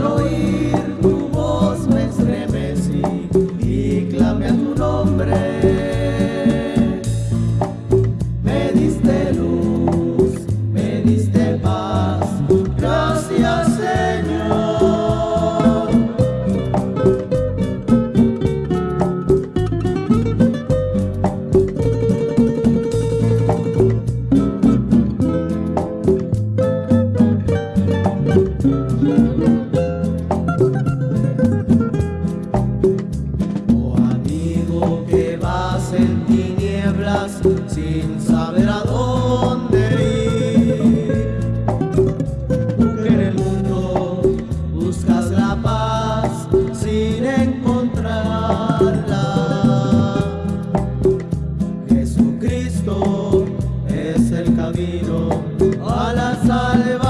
nombre camino a la salvación.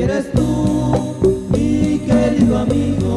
Quieres tú, mi querido amigo,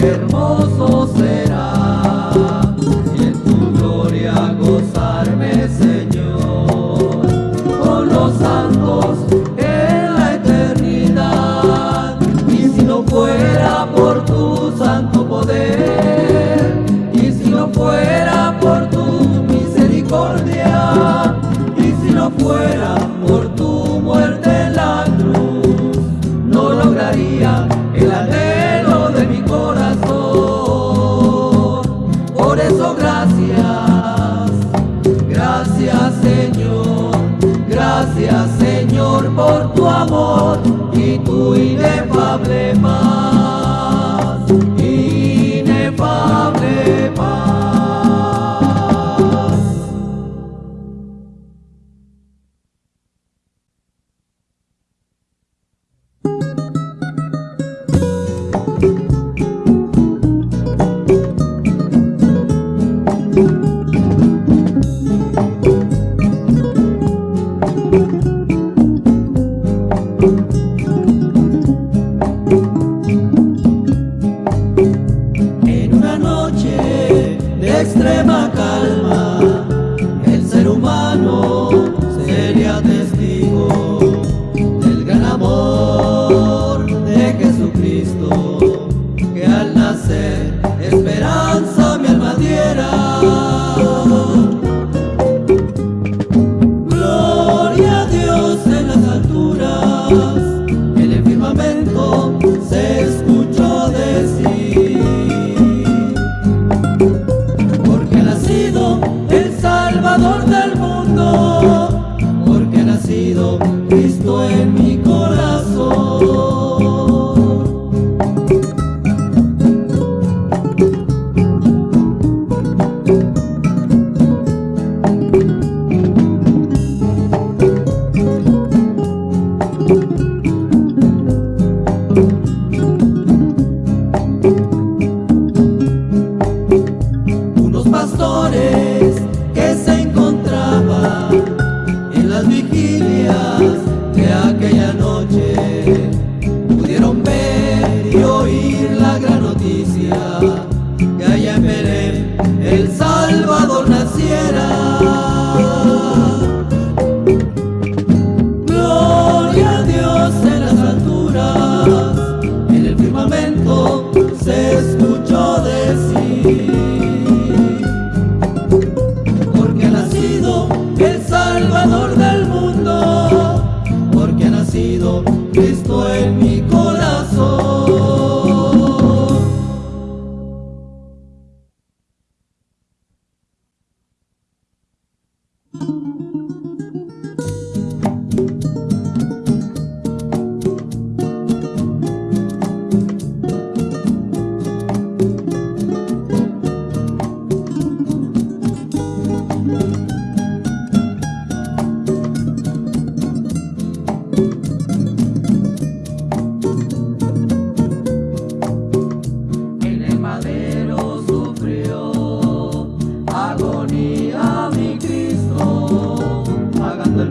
hermoso.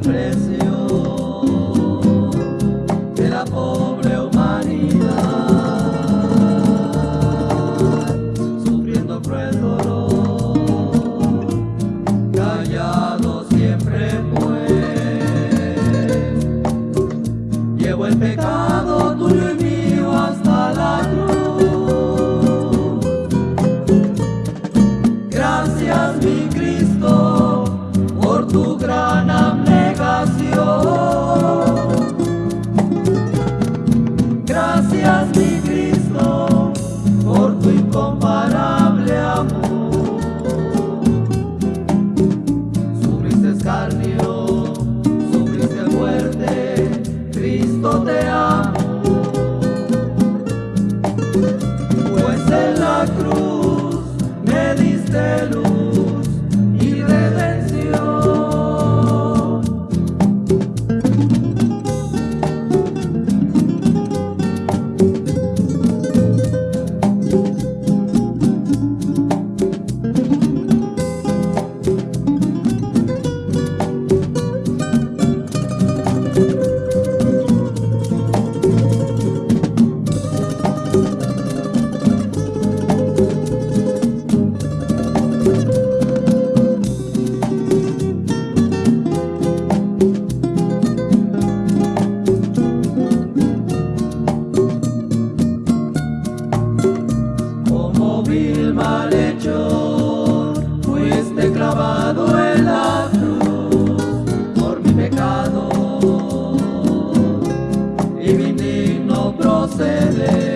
precio. este lugar. se le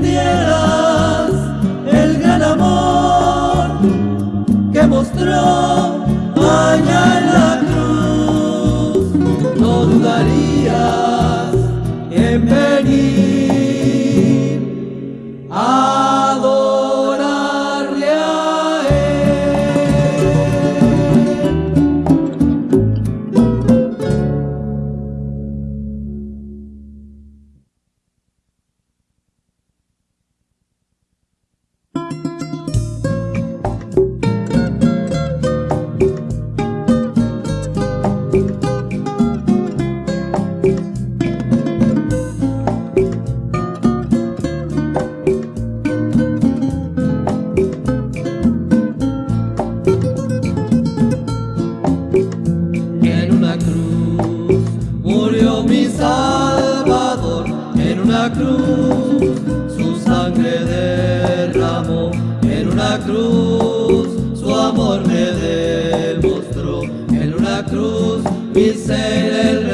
entendieras el gran amor que mostró allá. cruz. Murió mi Salvador, en una cruz. Su sangre derramó, en una cruz. Su amor me demostró, en una cruz. Mi ser el